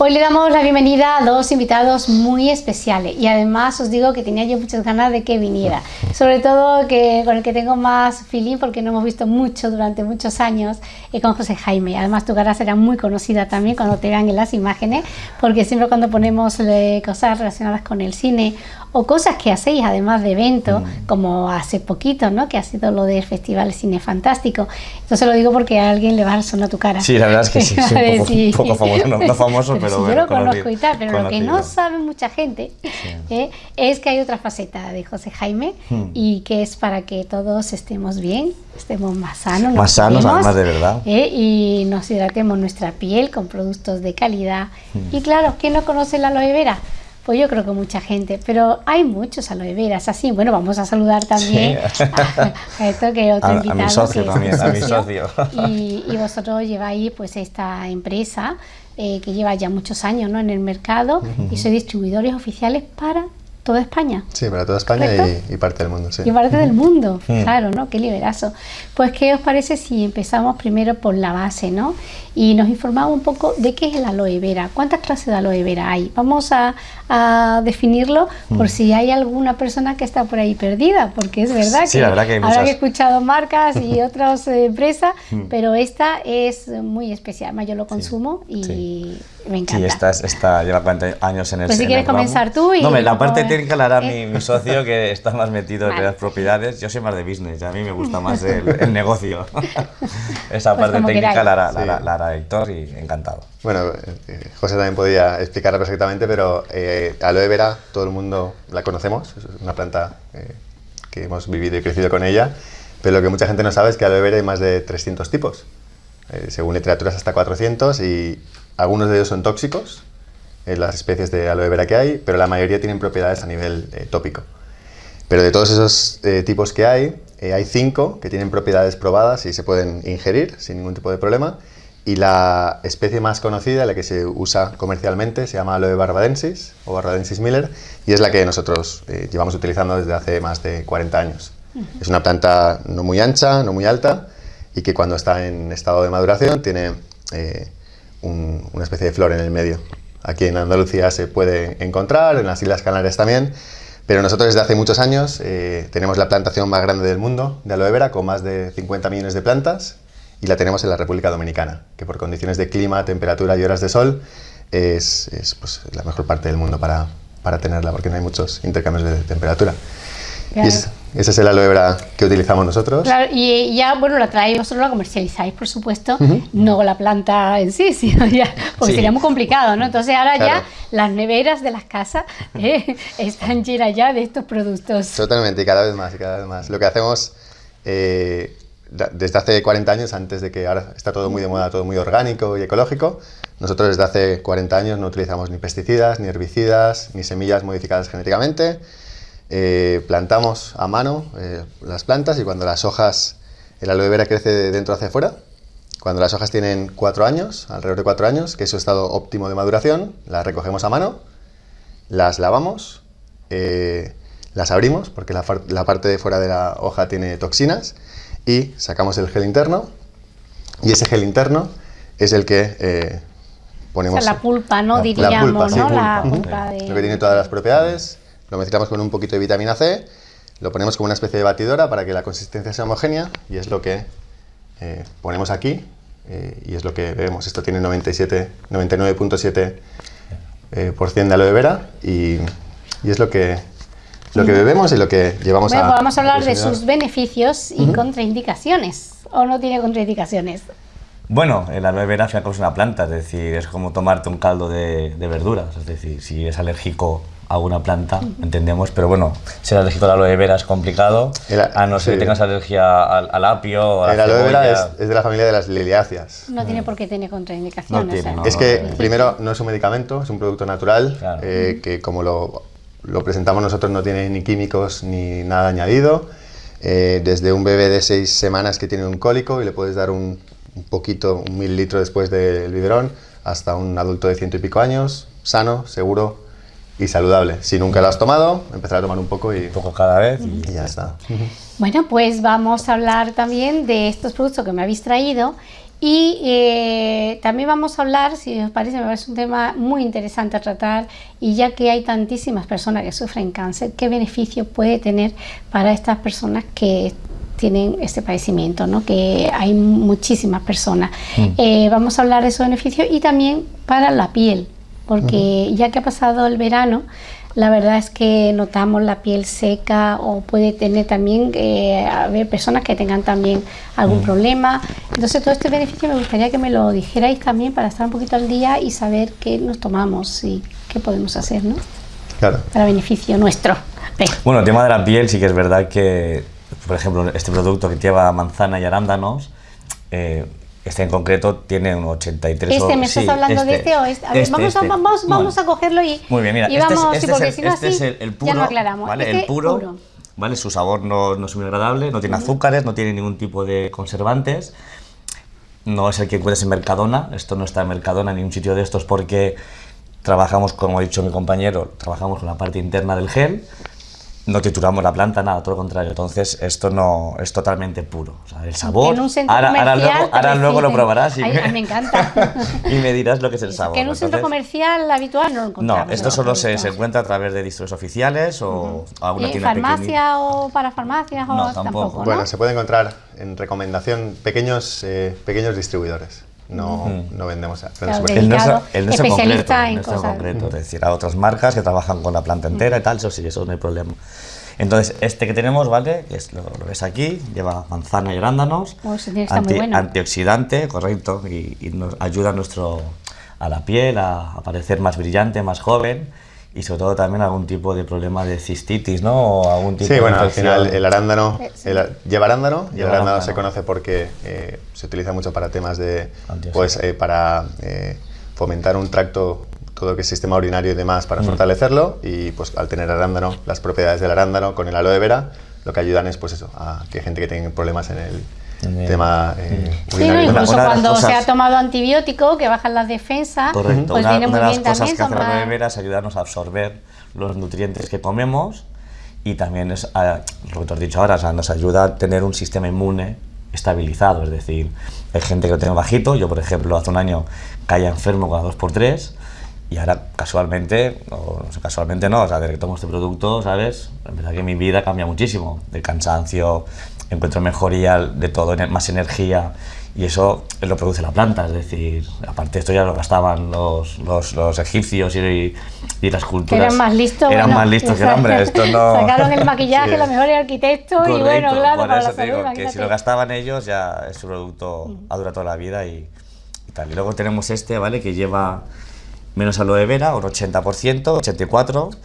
Hoy le damos la bienvenida a dos invitados muy especiales y además os digo que tenía yo muchas ganas de que viniera, sobre todo que con el que tengo más feeling porque no hemos visto mucho durante muchos años y con José Jaime. Además tu cara será muy conocida también cuando te vean en las imágenes porque siempre cuando ponemos eh, cosas relacionadas con el cine o cosas que hacéis además de eventos, mm. como hace poquito, ¿no? que ha sido lo del Festival Cine Fantástico. Entonces lo digo porque a alguien le va a sonar tu cara. Sí, la verdad es que sí, un, poco, famoso, no, famoso, pero, yo lo conozco y tal, pero lo que no sabe mucha gente ¿eh? es que hay otra faceta de José Jaime hmm. y que es para que todos estemos bien, estemos más sanos. Más sanos, además de verdad. ¿eh? Y nos hidratemos nuestra piel con productos de calidad. Hmm. Y claro, ¿quién no conoce la aloe vera? Pues yo creo que mucha gente, pero hay muchos aloe veras así. Bueno, vamos a saludar también a, esto que otro invitado. A mi socio también, a mi socio. Y, y, vosotros lleváis pues esta empresa eh, que lleva ya muchos años ¿no? en el mercado y sois distribuidores oficiales para toda España. Sí, para toda España y, parte del mundo, sí. Y parte del mundo, claro, ¿no? Qué liberazo. Pues, ¿qué os parece si empezamos primero por la base, ¿no? Y nos informamos un poco de qué es el aloe vera, cuántas clases de aloe vera hay. Vamos a, definirlo por mm. si hay alguna persona que está por ahí perdida, porque es verdad que, la verdad que ahora he escuchado marcas y otras empresas, mm. pero esta es muy especial. Yo lo consumo y me encanta. Sí, esta, esta lleva 40 años en el Pues si quieres comenzar tú y... No, la parte técnica la hará mi, mi, socio que está más metido en las propiedades. Yo soy más de business, a mí me gusta más el, negocio. Esa pues parte técnica la hará, la, hará, Héctor y encantado. Bueno, eh, José también podía explicarla perfectamente, pero eh, aloe vera todo el mundo la conocemos, es una planta eh, que hemos vivido y crecido con ella, pero lo que mucha gente no sabe es que aloe vera hay más de 300 tipos. Eh, según literaturas hasta 400 y algunos de ellos son tóxicos, las especies de aloe vera que hay, pero la mayoría tienen propiedades a nivel eh, tópico. Pero de todos esos eh, tipos que hay, eh, hay cinco que tienen propiedades probadas y se pueden ingerir sin ningún tipo de problema. Y la especie más conocida, la que se usa comercialmente, se llama Aloe barbadensis o barbadensis miller y es la que nosotros llevamos utilizando desde hace más de 40 años. Es una planta no muy ancha, no muy alta y que cuando está en estado de maduración tiene una especie de flor en el medio. Aquí en Andalucía se puede encontrar, en las Islas Canarias también, pero nosotros desde hace muchos años eh, tenemos la plantación más grande del mundo de aloe vera, con más de 50 millones de plantas, y la tenemos en la República Dominicana, que por condiciones de clima, temperatura y horas de sol es, pues, la mejor parte del mundo para, para tenerla, porque no hay muchos intercambios de temperatura. Ese es el aloe vera que utilizamos nosotros. Claro, y ya, bueno, la traéis vosotros, la comercializáis, por supuesto, no la planta en sí, sino ya, porque sería muy complicado, ¿no? Entonces ahora ya las neveras de las casas eh, están llenas ya de estos productos. Totalmente, y cada vez más, y cada vez más. Lo que hacemos eh, desde hace 40 años, antes de que ahora está todo muy de moda, todo muy orgánico y ecológico, nosotros desde hace 40 años no utilizamos ni pesticidas, ni herbicidas, ni semillas modificadas genéticamente, eh, plantamos a mano eh, las plantas y cuando las hojas, el aloe vera crece de dentro hacia afuera, cuando las hojas tienen cuatro años, alrededor de cuatro años, que es su estado óptimo de maduración, las recogemos a mano, las lavamos, eh, las abrimos, porque la, parte de fuera de la hoja tiene toxinas, y sacamos el gel interno, y ese gel interno es el que ponemos... O sea, la pulpa, ¿no? Diríamos, ¿no? La pulpa de... Lo que tiene todas las propiedades, lo mezclamos con un poquito de vitamina C, lo ponemos como una especie de batidora para que la consistencia sea homogénea y es lo que eh, ponemos aquí eh, y es lo que vemos. Esto tiene 99.7% eh, de aloe vera y, y, es lo que, lo que bebemos y lo que llevamos bueno, a... Vamos a hablar de sus beneficios y contraindicaciones. ¿O no tiene contraindicaciones? Bueno, el aloe vera al es una planta, es decir, es como tomarte un caldo de, de verduras, es decir, si es alérgico a una planta, entendemos, pero bueno, ser alérgico a la aloe vera es complicado, a no ser que tengas alergia al, apio o a la El aloe vera es, de la familia de las liliáceas. No tiene por qué tener contraindicaciones. es que, primero, no es un medicamento, es un producto natural, eh, que como lo, lo, presentamos nosotros no tiene ni químicos ni nada añadido. Eh, desde un bebé de seis semanas que tiene un cólico y le puedes dar un, un poquito, un mililitro después del biberón, hasta un adulto de ciento y pico años, sano, seguro, y saludable. Si nunca lo has tomado, empezar a tomar un poco y... Un poco cada vez y, ya está. Bueno, pues vamos a hablar también de estos productos que me habéis traído Y eh, también vamos a hablar, si os parece, me parece un tema muy interesante a tratar, y ya que hay tantísimas personas que sufren cáncer, ¿qué beneficio puede tener para estas personas que tienen este padecimiento, ¿no? que hay muchísimas personas. Mm. Eh, vamos a hablar de esos beneficios y también para la piel, porque ya que ha pasado el verano, la verdad es que notamos la piel seca o puede tener también, eh, haber personas que tengan también algún mm. problema. Entonces todo este beneficio me gustaría que me lo dijerais también para estar un poquito al día y saber qué nos tomamos y qué podemos hacer, ¿no? Claro. Para beneficio nuestro. Bueno, el tema de la piel sí que es verdad que, por ejemplo, este producto que lleva manzana y arándanos, eh, este en concreto tiene un 83 Este, ¿me estás hablando de este, este o este? A ver, este, vamos, A, este. vamos, vamos a cogerlo y, Muy bien, mira, y este vamos, es, si este es el, puro, ya no aclaramos. ¿vale? El puro, puro, ¿vale? Su sabor no, no es muy agradable, no tiene azúcares, no tiene ningún tipo de conservantes. No es el que encuentres en Mercadona, esto no está en Mercadona ni en un sitio de estos porque trabajamos, como ha dicho mi compañero, trabajamos con la parte interna del gel, no trituramos la planta, nada, todo lo contrario. Entonces, esto no es totalmente puro. O sea, el sabor. En un centro ahora, ahora comercial luego, ahora luego lo probarás y, Ay, me encanta. y me dirás lo que es el sabor. que en un centro Entonces, comercial habitual no lo encontramos. No, esto solo se, se encuentra a través de distros oficiales o alguna ¿Y tienda pequeñita. farmacia o para farmacias o No, tampoco. ¿no? Bueno, se puede encontrar en recomendación pequeños, eh, pequeños distribuidores. No, no vendemos a Claro, de- El nuestro, Dedicado, el nuestro en concreto, en nuestro en cosas. concreto, es decir, a otras marcas que trabajan con la planta entera y tal, eso sí, eso no hay problema. Entonces, este que tenemos, ¿vale? Que es, lo, lo ves aquí, lleva manzana y arándanos, Oh, muy bueno. antioxidante, correcto, y, y nos ayuda a, nuestro, a la piel a, a parecer más brillante, más joven, y sobre todo también algún tipo de problema de cistitis, ¿no? O algún tipo Sí, de bueno, al final el arándano el a- lleva arándano y el arándano arándano. se conoce porque eh, se utiliza mucho para temas de, Antioxidante. pues, eh, para eh, fomentar un tracto, todo lo que es sistema urinario y demás, Mm. para fortalecerlo y pues al tener arándano, las propiedades del arándano con el aloe vera, lo que ayudan es pues eso, a que gente que tenga problemas En el- tema eh, Sí, no, incluso Una- una de las cuando se cosas- ha tomado antibiótico, que bajan las defensas, Correcto, pues una, viene una muy de las bien cosas también. que hace la tomar- aloe vera es ayudarnos a absorber los nutrientes que comemos y también es a- lo que te has dicho ahora, o sea, nos ayuda a tener un sistema inmune estabilizado, es decir, hay gente que lo tiene bajito, yo por ejemplo hace un año caía enfermo cada 2x3 y ahora casualmente, o no sé, casualmente no, o sea, desde que tomo este producto, ¿sabes? En verdad que mi vida cambia muchísimo, del cansancio, encuentro mejoría de todo, más energía y eso lo produce la planta, es decir, aparte esto ya lo gastaban los, los, los egipcios y, y las culturas. eran más listos. Eran bueno, más listos que el hombre, esto no... Sacaron el maquillaje, Sí. los mejores arquitectos y bueno, Correcto, claro, para eso la salud, digo que si lo gastaban ellos ya este producto ha durado toda la vida y, y tal. Y luego tenemos este, ¿vale? Que lleva menos aloe vera, un 80%, 84%,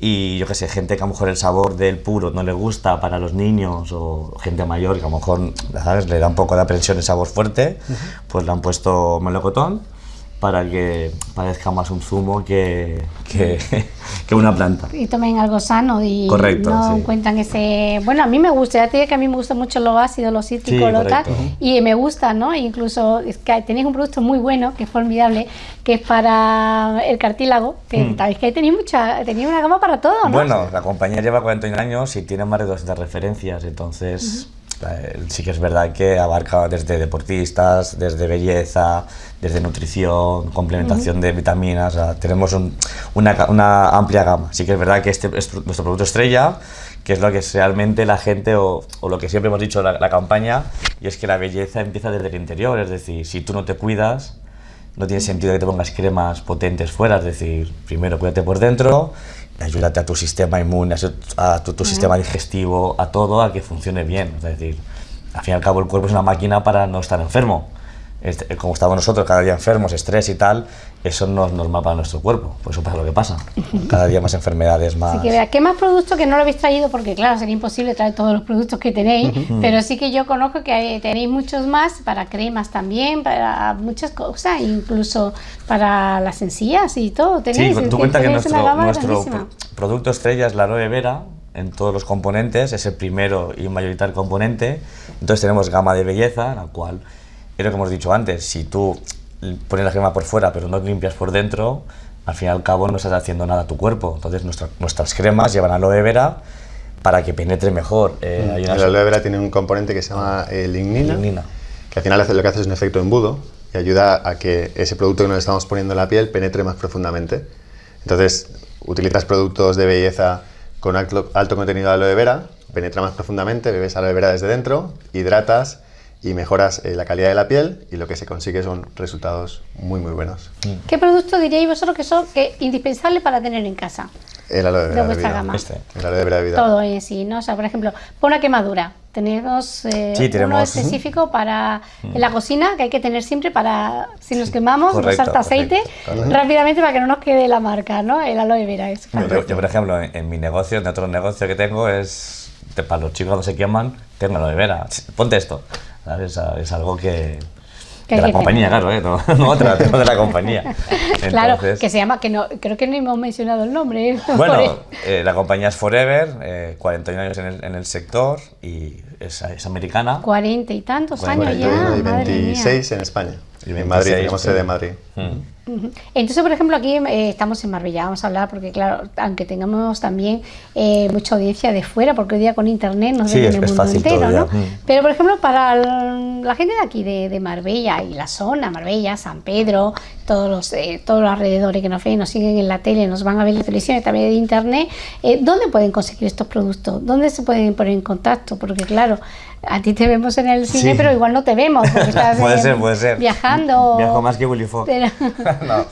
y yo qué sé, gente que a lo mejor el sabor del puro no le gusta para los niños o gente mayor que a lo mejor, ¿sabes? Le da un poco de aprensión el sabor fuerte, pues le han puesto melocotón para que parezca más un zumo que, que, que una planta. y tomen algo sano y Correcto, no sí. encuentran ese bueno a mí me gusta ya te digo que a mí me gusta mucho lo ácido lo cítrico Sí, lo tal y me gusta no incluso es que tenéis un producto muy bueno que es formidable que es para el cartílago que Mm. sabéis que ahí tenéis mucha tenéis una gama para todo no Bueno, la compañía lleva 41 años y tiene más de 200 referencias, entonces sí que es verdad que abarca desde deportistas, desde belleza, desde nutrición, complementación de vitaminas, o sea, tenemos un- una, amplia gama. Sí que es verdad que este es nuestro producto estrella, que es lo que es realmente la gente, o, o lo que siempre hemos dicho la, la campaña, y es que la belleza empieza desde el interior, es decir, si tú no te cuidas, no tiene sentido que te pongas cremas potentes fuera, es decir, primero cuídate por dentro, ayúdate a tu sistema inmune, a tu, tu sistema digestivo, a todo, a que funcione bien. Es decir, al fin y al cabo el cuerpo es una máquina para no estar enfermo. Este, como estamos nosotros cada día enfermos, estrés y tal, eso no es normal para nuestro cuerpo, pues eso pasa lo que pasa. Cada día más enfermedades, más... Así que vea, ¿qué más productos que no lo habéis traído? Porque claro, sería imposible traer todos los productos que tenéis, pero sí que yo conozco que tenéis muchos más para cremas también, para muchas cosas, incluso para las encías y todo. Tenéis, Sí, tú cuenta que nuestro, nuestro producto estrella es la aloe vera en todos los componentes, es el primero y mayoritario componente. Entonces tenemos gama de belleza, la cual, es lo que hemos dicho antes, si tú pones la crema por fuera pero no limpias por dentro, al fin y al cabo no estás haciendo nada a tu cuerpo. Entonces nuestra- nuestras cremas llevan aloe vera para que penetre mejor. Eh, hay El unas- aloe vera tiene un componente que se llama eh, lignina, Lignina. que que al final lo que hace es un efecto embudo y ayuda a que ese producto que nos estamos poniendo en la piel penetre más profundamente. Entonces, utilizas productos de belleza con alto, alto contenido de aloe vera, penetra más profundamente, bebes aloe vera desde dentro, hidratas y mejoras eh, la calidad de la piel y lo que se consigue son resultados muy muy buenos. ¿Qué producto diríais vosotros que son que indispensable para tener en casa? El aloe vera de vuestra vida. gama. Este. El aloe vera de vida. Todo en sí, ¿no? O sea, por ejemplo, por una quemadura. Tenemos, eh, Sí, uno tenemos- específico para en la cocina que hay que tener siempre para si nos quemamos, Correcto, usar aceite correcto, rápidamente para que no nos quede la marca, ¿no? El aloe vera es Yo, yo, por ejemplo, en, en mi negocio, en otro negocio que tengo, es para los chicos cuando se queman, tengo aloe vera. Ponte esto. ¿Sabes? Es, es algo que. Que de la compañía, claro, ¿eh? no, no otra, tengo de la compañía. claro, Entonces, que se llama, que no, creo que no hemos mencionado el nombre. ¿eh? Bueno, eh, la compañía es Forever, eh, 41 años en el, en el sector y es, es americana. cuarenta y tantos años 41 ya, y madre mía. 26 en España. Y en Madrid, 26, tenemos sede en Madrid. Mm. Entonces, por ejemplo, aquí eh, estamos en Marbella, vamos a hablar porque, claro, aunque tengamos también eh, mucha audiencia de fuera, porque hoy día con internet nos Sí, ven es- en el es mundo fácil entero. ¿no? Mm. Pero, por ejemplo, para el- la gente de aquí, de, de Marbella y la zona, Marbella, San Pedro, todos los, eh, todos los alrededores que nos ven, nos siguen en la tele, nos van a ver en la televisión y también de internet, eh, ¿dónde pueden conseguir estos productos? ¿Dónde se pueden poner en contacto? Porque, claro, a ti te vemos en el cine, Sí. pero igual no te vemos porque estás puede ser, puede ser. viajando. Viajo más que Willy Fogg. Pero- No.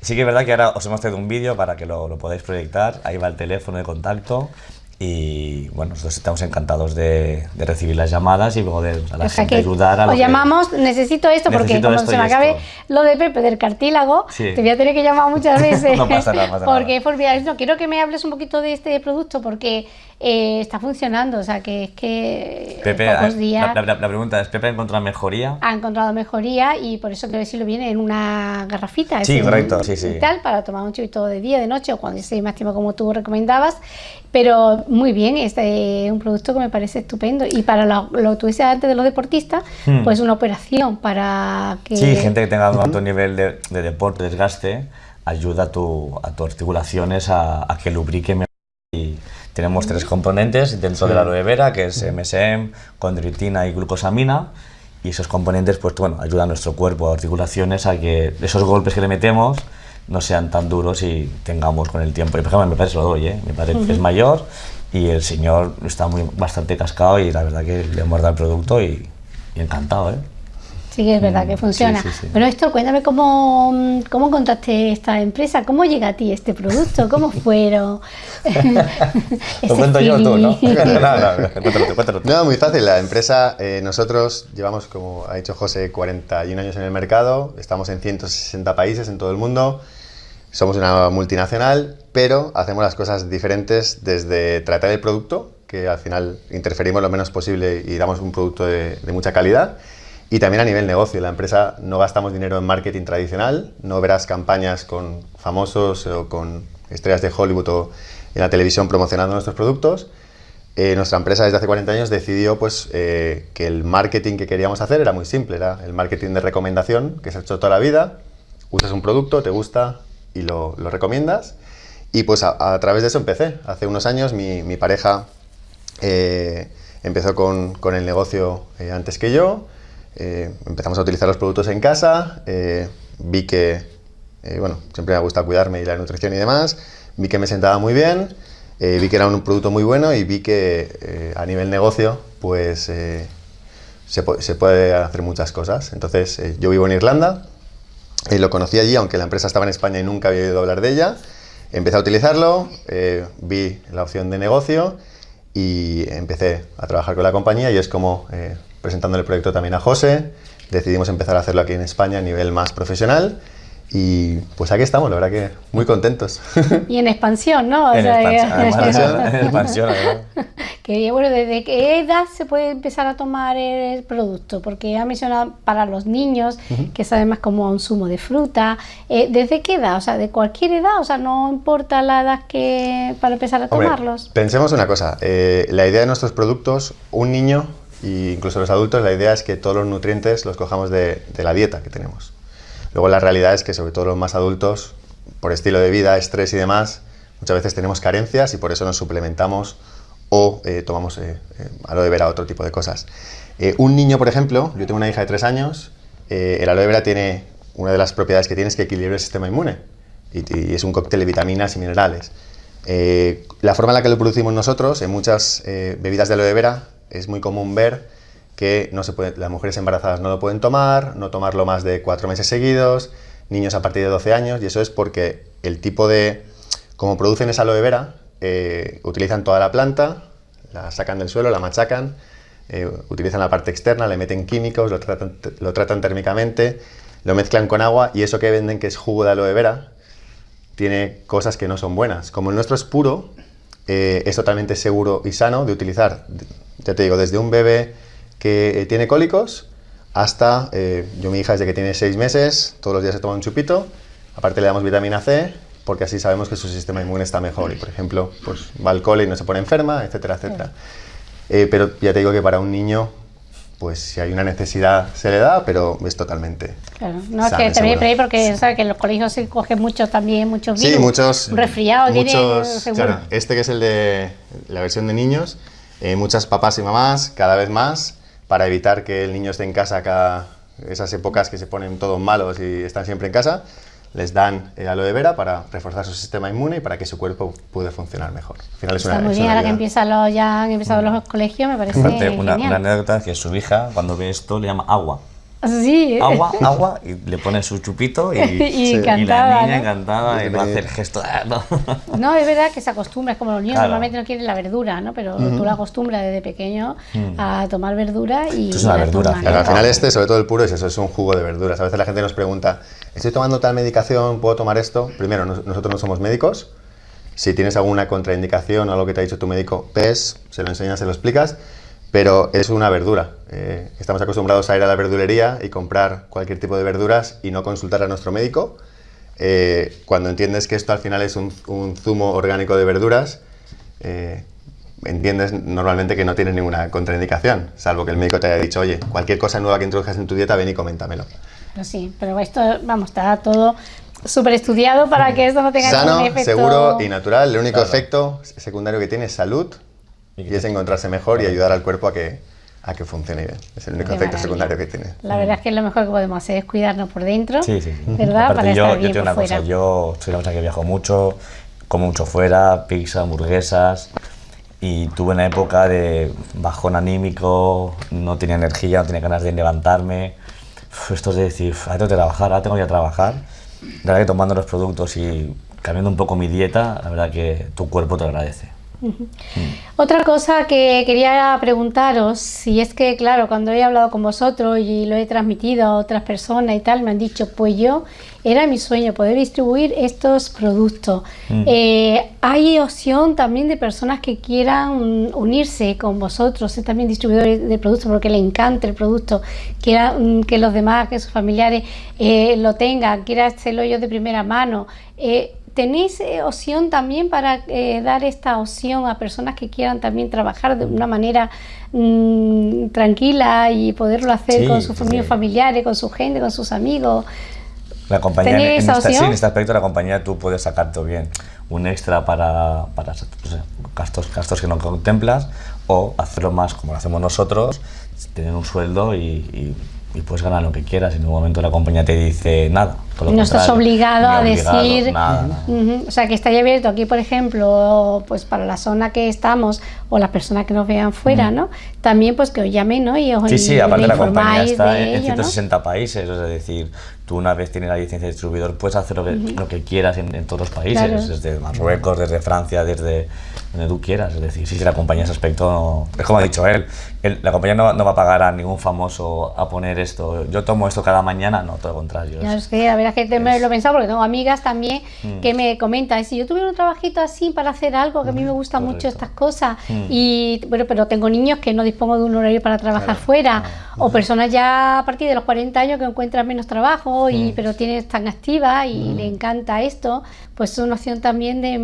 Sí que es verdad que ahora os hemos traído un vídeo para que lo, lo podáis proyectar. Ahí va el teléfono de contacto. Y bueno, nosotros estamos encantados de, de recibir las llamadas y poder a la O sea gente ayudar a os llamamos, necesito esto, porque Necesito como esto se me acabe esto. lo de Pepe del cartílago, Sí. te voy a tener que llamar muchas veces. No pasa nada, pasa nada. porque por mira, no, quiero que me hables un poquito de este producto porque eh, está funcionando, o sea que es que Pepe, pocos eh, días la, la- la pregunta es, ¿Pepe ha encontrado mejoría? ha encontrado mejoría y por eso quiero decirlo viene en una garrafita. Sí, correcto, sí, sí. tal, para tomar un chupito de día, de noche o cuando esté más tiempo como tú recomendabas. Pero muy bien, este es un producto que me parece estupendo. Y para lo, lo que tú decías antes de los deportistas, Hmm. pues una operación para que... Sí, gente que tenga un alto nivel de, de deporte, desgaste, ayuda a, tu, a tus articulaciones a, a que lubrique mejor. Y tenemos tres componentes dentro de la aloe vera, que es MSM, condroitina y glucosamina. Y esos componentes, pues bueno, ayudan a nuestro cuerpo, a articulaciones, a que esos golpes que le metemos no sean tan duros y tengamos con el tiempo. Y por ejemplo, mi padre se lo doy, ¿eh? Mi padre es mayor y el señor está muy, bastante cascado y la verdad que le hemos dado el producto y, y encantado, ¿eh? Sí, que es verdad que Mm, funciona. sí, sí, sí. Pero Héctor, cuéntame cómo, cómo encontraste esta empresa, cómo llega a ti este producto, cómo fueron. Lo cuento yo tú, ¿no? no, no, cuéntalo cuéntalo tú. No, muy fácil. La empresa, eh, nosotros llevamos, como ha dicho José, 41 años en el mercado, estamos en 160 países en todo el mundo, somos una multinacional, pero hacemos las cosas diferentes desde tratar el producto, que al final interferimos lo menos posible y damos un producto de, de mucha calidad, y también a nivel negocio. La empresa no gastamos dinero en marketing tradicional, no verás campañas con famosos o con estrellas de Hollywood o en la televisión promocionando nuestros productos. Eh, nuestra empresa desde hace 40 años decidió pues, eh, que el marketing que queríamos hacer era muy simple, era el marketing de recomendación que se ha hecho toda la vida. Usas un producto, te gusta y lo, lo recomiendas. Y pues a, a través de eso empecé. Hace unos años mi, mi pareja eh, empezó con, con el negocio eh, antes que yo. Eh, empezamos a utilizar los productos en casa. eh, vi que, eh, bueno, siempre me gusta cuidarme y la nutrición y demás. Vi que me sentaba muy bien. eh, vi que era un producto muy bueno y vi que eh, a nivel negocio, pues eh, se, se puede hacer muchas cosas. Entonces, yo vivo en Irlanda, eh, lo conocí allí, aunque la empresa estaba en España y nunca había oído hablar de ella. Empecé a utilizarlo, vi la opción de negocio y empecé a trabajar con la compañía y es como presentando el proyecto también a José, decidimos empezar a hacerlo aquí en España a nivel más profesional y pues aquí estamos, la verdad que muy contentos. Y en expansión, ¿no? O En sea, expansión, además, en expansión, además. Que bueno, ¿desde qué edad se puede empezar a tomar el producto? Porque ha mencionado para los niños, que saben más como un zumo de fruta. Eh, ¿Desde qué edad? O sea, de cualquier edad, o sea, no importa la edad que para empezar a Hombre, tomarlos. pensemos una cosa, eh, la idea de nuestros productos, un niño e incluso los adultos, la idea es que todos los nutrientes los cojamos de, la dieta que tenemos. Luego la realidad es que sobre todo los más adultos, por estilo de vida, estrés y demás, muchas veces tenemos carencias y por eso nos suplementamos o tomamos aloe vera, otro tipo de cosas. un niño, por ejemplo, yo tengo una hija de tres años, el aloe vera tiene, una de las propiedades que tiene es que equilibra el sistema inmune y, es un cóctel de vitaminas y minerales. la forma en la que lo producimos nosotros, en muchas bebidas de aloe vera, es muy común ver que no se las mujeres embarazadas no lo pueden tomar, no tomarlo más de cuatro meses seguidos, niños a partir de 12 años, y eso es porque el tipo de... Como producen esa aloe vera, eh, utilizan toda la planta, la sacan del suelo, la machacan, eh, utilizan la parte externa, le meten químicos, lo tratan, lo tratan térmicamente, lo mezclan con agua y eso que venden que es jugo de aloe vera tiene cosas que no son buenas. Como el nuestro es puro, eh, es totalmente seguro y sano de utilizar, ya te digo, desde un bebé que eh, tiene cólicos hasta, eh, yo mi hija desde que tiene seis meses, todos los días se toma un chupito, aparte le damos vitamina C, porque así sabemos que su sistema inmune está mejor y, por ejemplo, pues va al cole y no se pone enferma, etcétera, etcétera. Eh, pero ya te digo que para un niño, pues si hay una necesidad se le da, pero es totalmente. Claro, no, es que también por porque sabes que en los colegios se cogen muchos también, muchos virus. Sí, muchos. Resfriados, muchos, claro, este que es el de la versión de niños, muchas papás y mamás, cada vez más, para evitar que el niño esté en casa cada esas épocas que se ponen todos malos y están siempre en casa, les dan el aloe vera para reforzar su sistema inmune y para que su cuerpo pueda funcionar mejor. Al final es Está muy bien, ahora que empiezan los, ya han empezado los colegios, me parece una, una anécdota es que su hija, cuando ve esto, le llama agua. Sí. Agua, agua, y le pone su chupito y, y, la niña encantada y no hace el gesto. No. es verdad que se acostumbra, es como los niños normalmente no quieren la verdura, ¿no? pero tú la acostumbras desde pequeño mm. a tomar verdura y. es una verdura. al final, este, sobre todo el puro, es eso, es un jugo de verduras. A veces la gente nos pregunta, ¿estoy tomando tal medicación? ¿Puedo tomar esto? Primero, nosotros no somos médicos. Si tienes alguna contraindicación o algo que te ha dicho tu médico, ves, se lo enseñas, se lo explicas pero es una verdura. Eh, estamos acostumbrados a ir a la verdulería y comprar cualquier tipo de verduras y no consultar a nuestro médico. Eh, cuando entiendes que esto al final es un, zumo orgánico de verduras, eh, entiendes normalmente que no tienes ninguna contraindicación, salvo que el médico te haya dicho, oye, cualquier cosa nueva que introduzcas en tu dieta, ven y coméntamelo. sí, pero esto, vamos, está todo súper estudiado para que esto no tenga Sano, ningún efecto... seguro y natural. El único efecto secundario que tiene es salud y, es encontrarse mejor y ayudar al cuerpo a que, a que funcione bien. Es el único efecto secundario que tiene. La verdad es que lo mejor que podemos hacer es cuidarnos por dentro, sí, sí, ¿verdad? Para yo, estar bien yo tengo una cosa, yo soy una persona que viajo mucho, como mucho fuera, pizza, hamburguesas, y tuve una época de bajón anímico, no tenía energía, no tenía ganas de levantarme. esto es de decir, ahora tengo que trabajar, ahora tengo que trabajar. La verdad que tomando los productos y cambiando un poco mi dieta, la verdad que tu cuerpo te agradece. Otra cosa que quería preguntaros, si es que, claro, cuando he hablado con vosotros y lo he transmitido a otras personas y tal, me han dicho, pues yo, era mi sueño poder distribuir estos productos. Mm. Eh, hay opción también de personas que quieran unirse con vosotros, ser también distribuidores de productos porque les encanta el producto, quieran que los demás, que sus familiares eh, lo tengan, quieran hacerlo yo de primera mano. Eh, ¿Tenéis eh, opción también para eh, dar esta opción a personas que quieran también trabajar de una manera mm, tranquila y poderlo hacer con sus familiares, con su gente, con sus amigos? La compañía, en, en, esta, sí, en, este aspecto la compañía tú puedes sacarte bien un extra para, para pues, gastos, gastos que no contemplas o hacerlo más como lo hacemos nosotros, tener un sueldo y y puedes ganar lo que quieras. En un momento la compañía te dice nada. no estás obligado a decir. o sea, que está abierto aquí, por ejemplo, pues para la zona que estamos o las personas que nos vean fuera, ¿no? También, pues que os llamen, ¿no? Y os Sí, sí, aparte la compañía está en 160 países, es decir, tú una vez tienes la licencia de distribuidor puedes hacer lo que, lo que quieras en, todos los países, desde Marruecos, desde Francia, desde donde tú quieras. Es decir, sí, sí, la compañía ese aspecto, es como ha dicho él, la compañía no, no, va a pagar a ningún famoso a poner esto, yo tomo esto cada mañana, no, todo lo contrario. Claro, es que a ver, es que me lo he pensado porque tengo amigas también mm. que me comentan, si yo tuviera un trabajito así para hacer algo, que a mí me gustan mucho estas cosas, mm. y bueno, pero tengo niños que no dispongo de un horario para trabajar fuera, o personas ya a partir de los 40 años que encuentran menos trabajo, y, mm. pero tienen, están activas y le encanta esto, pues es una opción también de,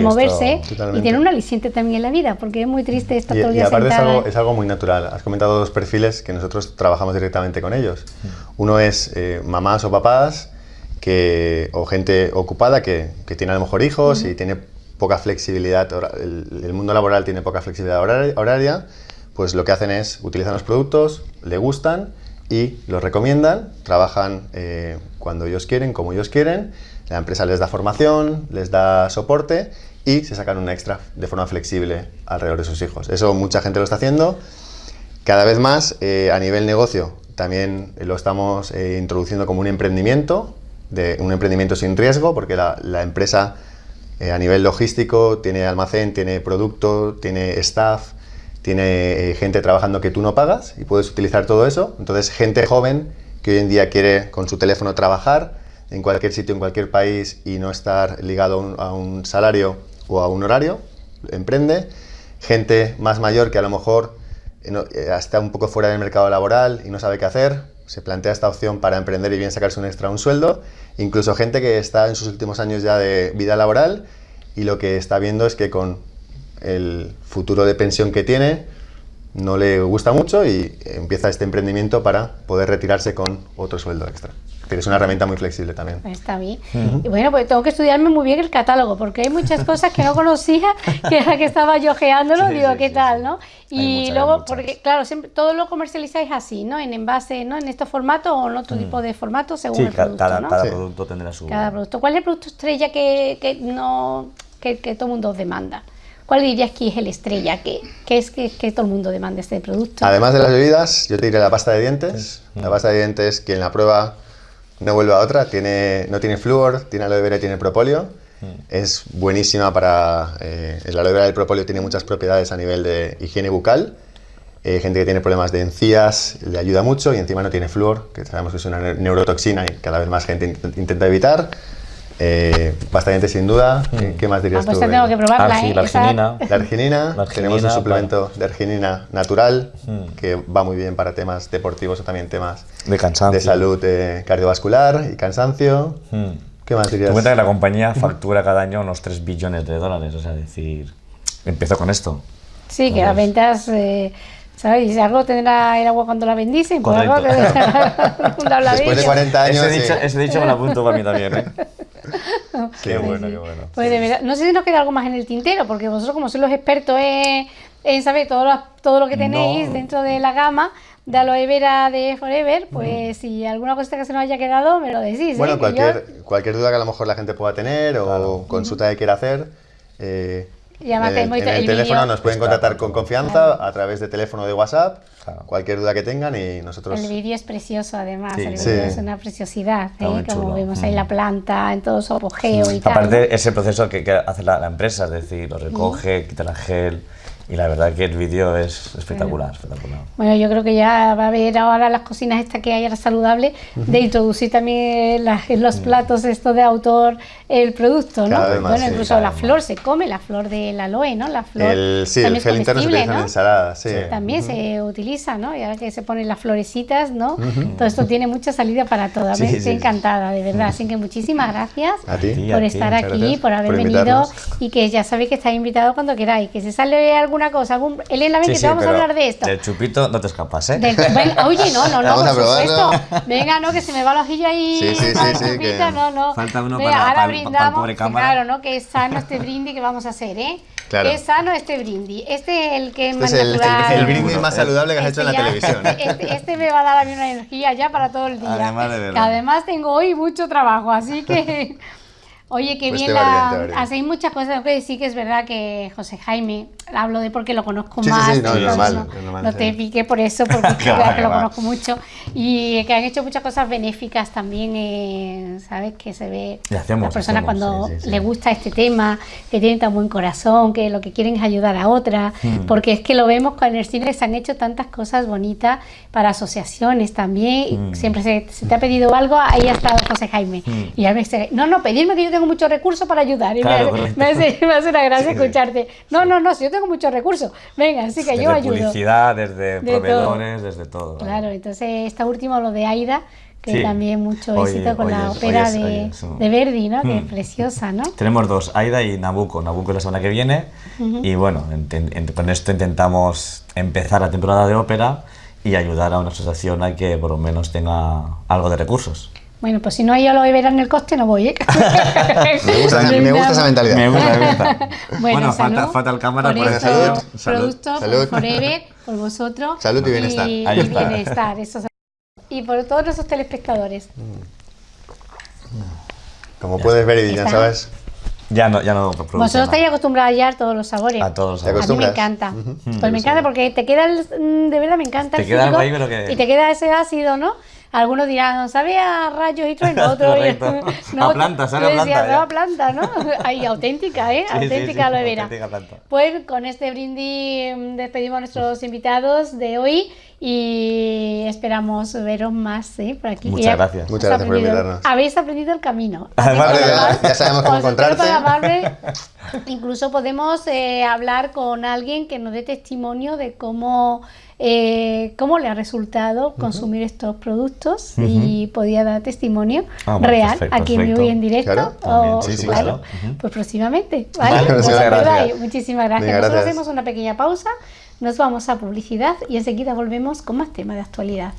moverse y tener un aliciente también en la vida, porque es muy triste estar todo el día y aparte es algo, muy natural. Has comentado dos perfiles que nosotros trabajamos directamente con ellos. Mm. Uno es eh, mamás o papás que, o gente ocupada que, que, tiene a lo mejor hijos y tiene poca flexibilidad, el, mundo laboral tiene poca flexibilidad horaria, pues lo que hacen es utilizan los productos, le gustan y los recomiendan, trabajan eh, cuando ellos quieren, como ellos quieren, la empresa les da formación, les da soporte y se sacan un extra de forma flexible alrededor de sus hijos. Eso mucha gente lo está haciendo. Cada vez más, eh, a nivel negocio, también lo estamos eh, introduciendo como un emprendimiento, un emprendimiento sin riesgo, porque la, empresa a nivel logístico tiene almacén, tiene producto, tiene staff, tiene gente trabajando que tú no pagas y puedes utilizar todo eso. Entonces, gente joven que hoy en día quiere con su teléfono trabajar en cualquier sitio, en cualquier país y no estar ligado a un, salario o a un horario, emprende. Gente más mayor que a lo mejor eh, eh, está un poco fuera del mercado laboral y no sabe qué hacer, se plantea esta opción para emprender y bien sacarse un extra un sueldo. Incluso gente que está en sus últimos años ya de vida laboral y lo que está viendo es que con el futuro de pensión que tiene no le gusta mucho y empieza este emprendimiento para poder retirarse con otro sueldo extra es una herramienta muy flexible también. Está bien. Y bueno, pues tengo que estudiarme muy bien el catálogo, porque hay muchas cosas que no conocía, que era que estaba yo geándolo, digo, ¿qué tal, no? Y luego, porque claro, siempre, todo lo comercializáis así, ¿no? En envase, ¿no? En estos formatos o en otro tipo de formato, según el producto, cada, ¿no? cada producto tendrá su... Cada producto. ¿Cuál es el producto estrella que, que no, que, que todo el mundo demanda? ¿Cuál dirías que es el estrella? ¿Qué, es que, todo el mundo demanda este producto? Además de las bebidas, yo te diré la pasta de dientes. La pasta de dientes, quien la prueba no vuelve a otra, tiene, no tiene flúor, tiene aloe vera y tiene propóleo. Mm. Es buenísima para... Eh, el aloe vera y el propóleo tiene muchas propiedades a nivel de higiene bucal. Eh, gente que tiene problemas de encías le ayuda mucho y encima no tiene flúor, que sabemos que es una neurotoxina y cada vez más gente intenta evitar. Eh, bastante sin duda. Mm. ¿Qué más dirías ah, pues tú? tengo que probarla, ah, la, arginina. la arginina. Tenemos un suplemento de arginina natural mm. que va muy bien para temas deportivos o también temas de cansancio, de salud eh, cardiovascular y cansancio. Mm. ¿Qué más dirías? Te cuenta que la compañía factura cada año unos 3 billones de dólares, o sea, decir, empezó con esto. Sí, que las ventas eh, ¿Sabes? Y si algo tendrá el agua cuando la bendicen, pues algo tendrá Después de 40 años. Ese, dicho, ese dicho me lo apunto para mí también, ¿eh? qué bueno, qué bueno. Pues de verdad, no sé si nos queda algo más en el tintero, porque vosotros, como sois los expertos en, en saber todo lo, todo lo que tenéis dentro de la gama de aloe vera de Forever, pues si alguna cosa que se nos haya quedado, me lo decís. Bueno, ¿eh? cualquier, cualquier duda que a lo mejor la gente pueda tener o consulta que quiera hacer. Eh, además en el, teléfono nos pueden contactar con confianza a través de teléfono de WhatsApp, cualquier duda que tengan y nosotros... El vídeo es precioso además, el vídeo es una preciosidad, ¿eh? como vemos ahí la mm. planta en todo su apogeo y tal. Aparte ese proceso que, hace la, empresa, es decir, lo recoge, quita la gel, y la verdad que el vídeo es espectacular, espectacular. Bueno, yo creo que ya va a haber ahora las cocinas estas que hay ahora saludables, de introducir también en los mm. platos esto de autor el producto, ¿no? bueno, incluso la flor se come, la flor del aloe, ¿no? La flor el, sí, el gel interno se utiliza en ensalada, sí. También se utiliza, ¿no? Y ahora que se ponen las florecitas, ¿no? Todo esto tiene mucha salida para todo. Me estoy encantada, de verdad. Así que muchísimas gracias por estar aquí, por haber venido y que ya sabéis que estáis invitados cuando queráis. Que si sale algún cosa. Algún, Elena, ven que te vamos a hablar de esto. Del chupito no te escapas, ¿eh? oye, no, no, no, por supuesto. Venga, no, que se me va la hojilla ahí. Sí, sí, sí, sí no, no. Falta uno para, ahora brindamos, pobre cámara. Claro, ¿no? Que es sano este brindis que vamos a hacer, ¿eh? Claro. Es sano este brindis. Este es el que es más este natural. El, el, brindis más saludable que has hecho en la televisión. Este, este, este, me va a dar a mí una energía ya para todo el día. Además, de verdad. Que además tengo hoy mucho trabajo, así que... Oye, qué pues bien, la, hacéis muchas cosas. Tengo que decir que es verdad que José Jaime, hablo de porque lo conozco más. Sí, sí, no, normal, no, te pique por eso, porque claro, que lo conozco mucho. Y que han hecho muchas cosas benéficas también, eh, ¿sabes? Que se ve hacemos, la persona cuando le gusta este tema, que tiene tan buen corazón, que lo que quieren es ayudar a otra. Hmm. Porque es que lo vemos con el cine, se han hecho tantas cosas bonitas para asociaciones también. Hmm. Siempre se, te ha pedido algo, ahí ha estado José Jaime. Hmm. Y a veces, no, no, pedirme que yo tengo muchos recursos para ayudar. Y me, hace, me, hace, una gracia escucharte. No, no, no, si yo tengo muchos recursos, venga, así que yo ayudo. publicidad, desde proveedores, desde todo. Claro, entonces esta última, lo de Aida, que también mucho éxito con la ópera de, de, Verdi, ¿no? Que es mm. preciosa, ¿no? Tenemos dos, Aida y Nabucco. Nabucco es la semana que viene y bueno, con esto intentamos empezar la temporada de ópera y ayudar a una asociación a que por lo menos tenga algo de recursos. Bueno, pues si no hay aloe vera en el coste, no voy, ¿eh? Me gusta, me gusta esa mentalidad. Me gusta, me gusta. Bueno, falta, salud falta el cámara por por estos decirlo. Salud. productos, Salud. por Forever, por vosotros. Salud y bienestar. Y, Ahí y está. bienestar, eso. Y por todos nuestros telespectadores. Como puedes ver y ya sabes, Ya no, ya no Vosotros estáis acostumbrados ya a todos los sabores. A todos los Te A mí sabores. me encanta. Pues me encanta porque te queda, el- mm, de verdad me encanta Te el queda algo ahí, pero que- Y te queda ese ácido, ¿no? Algunos dirán, sabe a rayos y trueno, otro Correcto. A planta, sabe a decía, planta, sabe ya. a planta, ¿no? Ahí, auténtica, ¿eh? Sí, auténtica sí, aloe vera. auténtica planta. Pues con este brindis mm, despedimos a nuestros invitados de hoy y esperamos veros más ¿eh? por aquí. Muchas Ya gracias. Muchas gracias por invitarnos. Habéis aprendido el camino. Además, además, ya sabemos cómo encontrarte. llamarme. Incluso podemos eh, hablar con alguien que nos dé testimonio de cómo, eh, cómo le ha resultado consumir estos productos y podía dar testimonio Ah, bueno, real perfecto, aquí en vivo perfecto. y en directo. Claro, o- sí, sí, claro, claro. Pues próximamente. ¿vale? Os muchas gracias. Muchísimas gracias. Nosotros gracias. hacemos una pequeña pausa, nos vamos a publicidad y enseguida volvemos con más temas de actualidad.